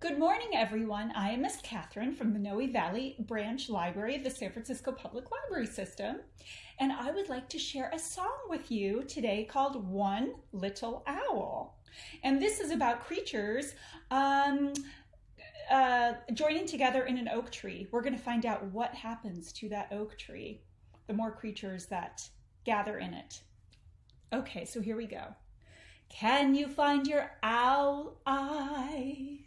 Good morning, everyone. I am Miss Catherine from the Noe Valley Branch Library of the San Francisco Public Library System, and I would like to share a song with you today called One Little Owl. And this is about creatures um, uh, joining together in an oak tree. We're going to find out what happens to that oak tree, the more creatures that gather in it. Okay, so here we go. Can you find your owl eyes?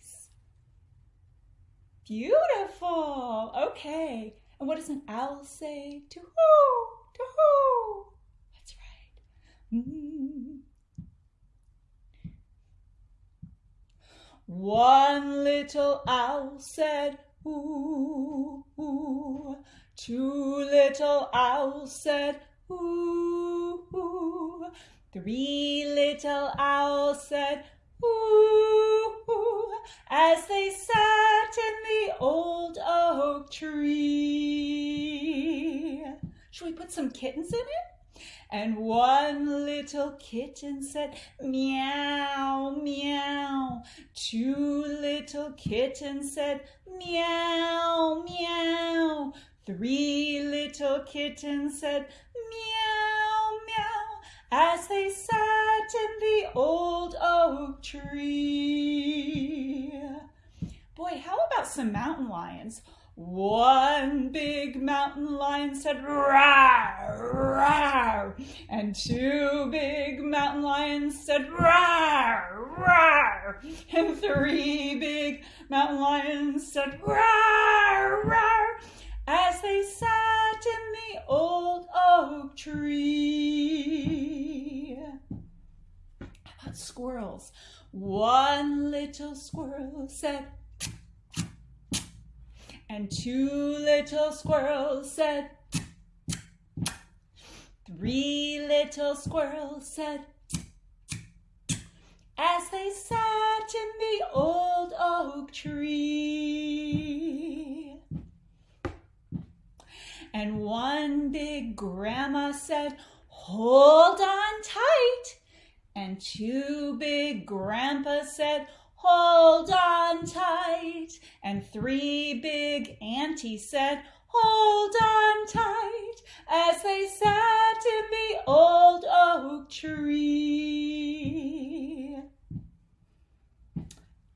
Beautiful. Okay. And what does an owl say? To hoo, to hoo. That's right. Mm. One little owl said, ooh, ooh. Two little owls said, ooh, ooh. Three little owls said, ooh, ooh, as they the old oak tree. Should we put some kittens in it? And one little kitten said, meow, meow. Two little kittens said, meow, meow. Three little kittens said, meow, meow, as they sat in the old oak tree. Mountain lions? One big mountain lion said, rawr, rawr. And two big mountain lions said, rawr, rawr. And three big mountain lions said, rawr, rawr. As they sat in the old oak tree. About squirrels? One little squirrel said, and two little squirrels said, Three little squirrels said, as they sat in the old oak tree. And one big grandma said, hold on tight. And two big grandpas said, hold. And three big aunties said, hold on tight, as they sat in the old oak tree.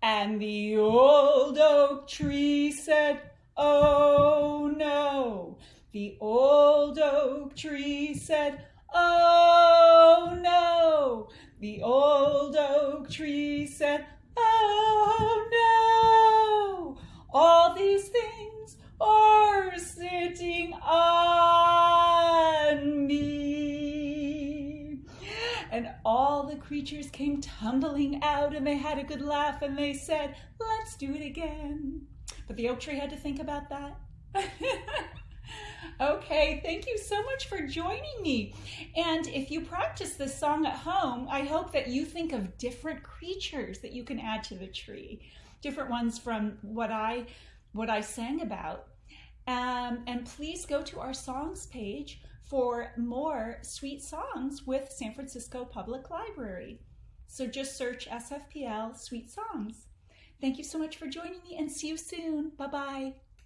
And the old oak tree said, oh no. The old oak tree said, oh no. The old oak tree said, Oh creatures came tumbling out and they had a good laugh and they said, let's do it again. But the oak tree had to think about that. Okay, thank you so much for joining me. And if you practice this song at home, I hope that you think of different creatures that you can add to the tree, different ones from what I what I sang about. Um, and please go to our songs page for more sweet songs with San Francisco Public Library. So just search SFPL Sweet Songs. Thank you so much for joining me and see you soon. Bye-bye.